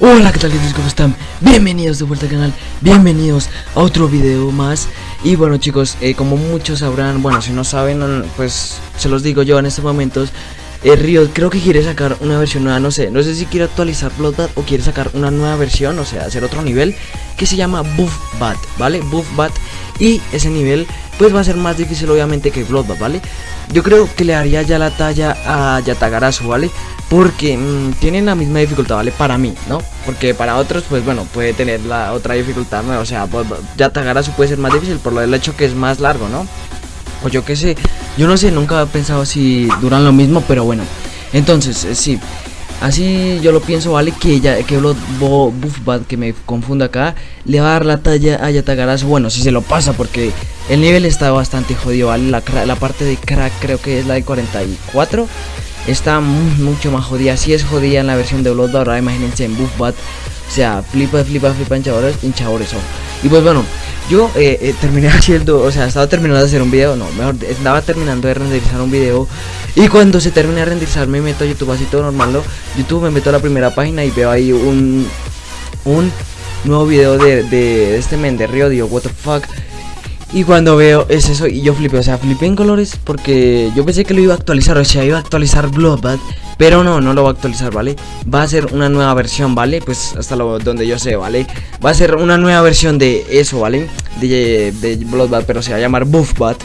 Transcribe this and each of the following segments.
Hola, ¿qué tal gente? ¿Cómo están? Bienvenidos de vuelta al canal, bienvenidos a otro video más Y bueno chicos, eh, como muchos sabrán, bueno si no saben, pues se los digo yo en estos momentos eh, Riot creo que quiere sacar una versión nueva, no sé, no sé si quiere actualizar Bloodbat o quiere sacar una nueva versión, o sea, hacer otro nivel Que se llama Buffbat, ¿vale? Buffbat y ese nivel pues va a ser más difícil obviamente que Bloodbat, ¿vale? Yo creo que le haría ya la talla a Yatagarasu, ¿vale? Porque mmm, tienen la misma dificultad, ¿vale? Para mí, ¿no? Porque para otros, pues bueno, puede tener la otra dificultad, ¿no? O sea, pues, Yatagarasu puede ser más difícil por lo del hecho que es más largo, ¿no? O yo qué sé, yo no sé, nunca he pensado si duran lo mismo, pero bueno. Entonces, eh, sí, Así yo lo pienso, ¿vale? Que ya que Blood Buffbat, que me confunda acá, le va a dar la talla a Yatagarasu. Bueno, si se lo pasa, porque el nivel está bastante jodido, ¿vale? La parte de crack creo que es la de 44 está mucho más jodida. Si es jodida en la versión de Blood, ahora imagínense en Buffbat. O sea, flipa, flipa, flipa, hinchadores, hinchadores son. Y pues bueno, yo eh, eh, terminé haciendo, o sea, estaba terminando de hacer un video, no, mejor, estaba terminando de renderizar un video. Y cuando se termina de renderizar me meto a YouTube así todo normal, ¿no? YouTube me meto a la primera página y veo ahí un, un nuevo video de, de este men de Río, digo, what the fuck. Y cuando veo es eso y yo flipé, o sea, flipé en colores porque yo pensé que lo iba a actualizar, o sea, iba a actualizar Bloodbath, pero no, no lo va a actualizar, ¿vale? Va a ser una nueva versión, ¿vale? Pues hasta donde yo sé, ¿vale? Va a ser una nueva versión de eso, ¿vale? De, de pero se va a llamar Buffbat.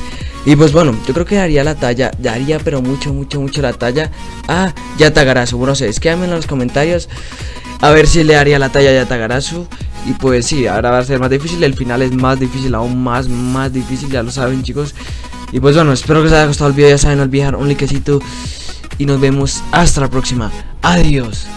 Y pues bueno, yo creo que daría la talla, daría pero mucho, mucho, mucho la talla a Yatagarasu. No sé, escríbanme en los comentarios a ver si le haría la talla a Yatagarasu. Y pues sí, ahora va a ser más difícil, el final es más difícil, aún más, más difícil, ya lo saben chicos. Y pues bueno, espero que os haya gustado el video, ya saben, no olvidar un likecito. Y nos vemos hasta la próxima. Adiós.